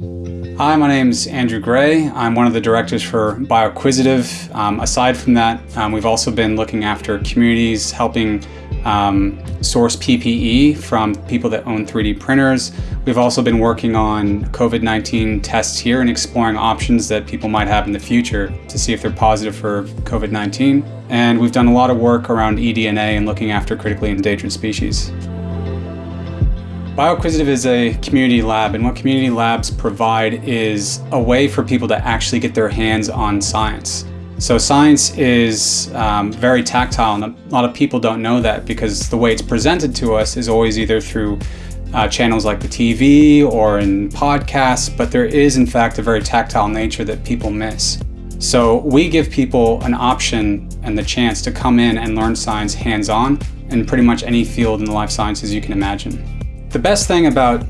Hi, my name's Andrew Gray. I'm one of the directors for BioQuisitive. Um, aside from that, um, we've also been looking after communities, helping um, source PPE from people that own 3D printers. We've also been working on COVID-19 tests here and exploring options that people might have in the future to see if they're positive for COVID-19. And we've done a lot of work around eDNA and looking after critically endangered species. BioQuisitive is a community lab, and what community labs provide is a way for people to actually get their hands on science. So science is um, very tactile, and a lot of people don't know that because the way it's presented to us is always either through uh, channels like the TV or in podcasts, but there is in fact a very tactile nature that people miss. So we give people an option and the chance to come in and learn science hands-on in pretty much any field in the life sciences you can imagine. The best thing about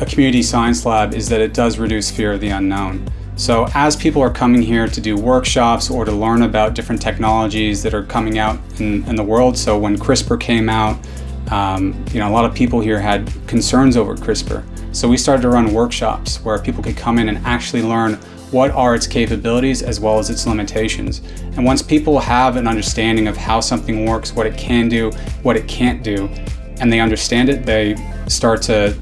a community science lab is that it does reduce fear of the unknown. So as people are coming here to do workshops or to learn about different technologies that are coming out in, in the world, so when CRISPR came out, um, you know, a lot of people here had concerns over CRISPR. So we started to run workshops where people could come in and actually learn what are its capabilities as well as its limitations. And once people have an understanding of how something works, what it can do, what it can't do, and they understand it, they start to,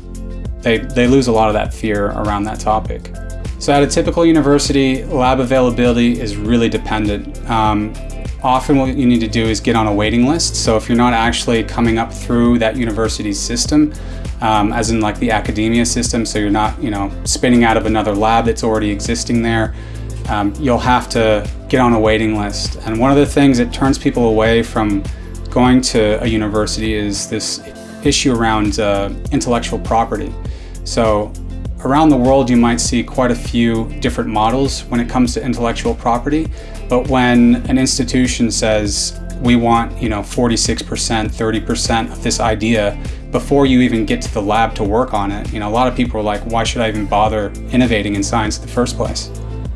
they, they lose a lot of that fear around that topic. So at a typical university, lab availability is really dependent. Um, often what you need to do is get on a waiting list. So if you're not actually coming up through that university's system, um, as in like the academia system, so you're not, you know, spinning out of another lab that's already existing there, um, you'll have to get on a waiting list. And one of the things that turns people away from going to a university is this issue around uh, intellectual property. So around the world you might see quite a few different models when it comes to intellectual property, but when an institution says we want, you know, 46%, 30% of this idea before you even get to the lab to work on it, you know, a lot of people are like, why should I even bother innovating in science in the first place?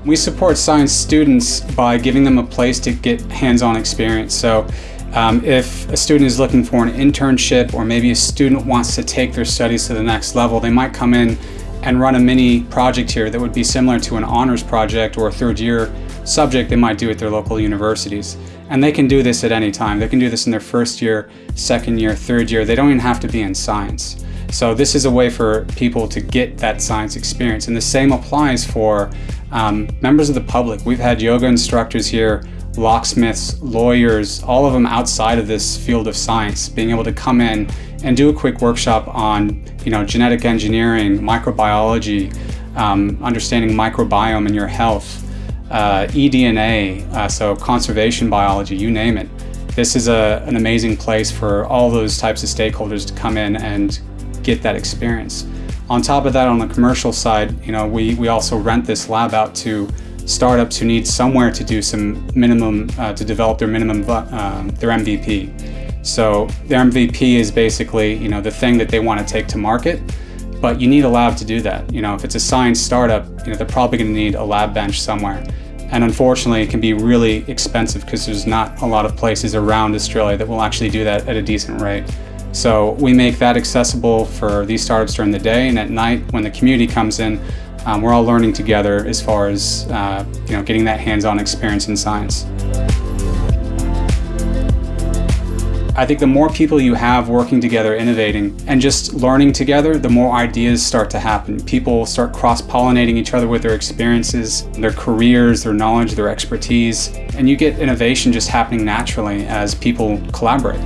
We support science students by giving them a place to get hands-on experience. So um, if a student is looking for an internship or maybe a student wants to take their studies to the next level, they might come in and run a mini project here that would be similar to an honors project or a third year subject they might do at their local universities. And they can do this at any time. They can do this in their first year, second year, third year. They don't even have to be in science. So this is a way for people to get that science experience. And the same applies for um, members of the public. We've had yoga instructors here locksmiths, lawyers, all of them outside of this field of science, being able to come in and do a quick workshop on you know, genetic engineering, microbiology, um, understanding microbiome in your health, uh, eDNA, uh, so conservation biology, you name it. This is a, an amazing place for all those types of stakeholders to come in and get that experience. On top of that, on the commercial side, you know, we, we also rent this lab out to startups who need somewhere to do some minimum, uh, to develop their minimum, uh, their MVP. So their MVP is basically, you know, the thing that they want to take to market, but you need a lab to do that. You know, if it's a science startup, you know, they're probably going to need a lab bench somewhere. And unfortunately, it can be really expensive because there's not a lot of places around Australia that will actually do that at a decent rate. So we make that accessible for these startups during the day and at night when the community comes in, um, we're all learning together as far as uh, you know, getting that hands-on experience in science. I think the more people you have working together, innovating, and just learning together, the more ideas start to happen. People start cross-pollinating each other with their experiences, their careers, their knowledge, their expertise, and you get innovation just happening naturally as people collaborate.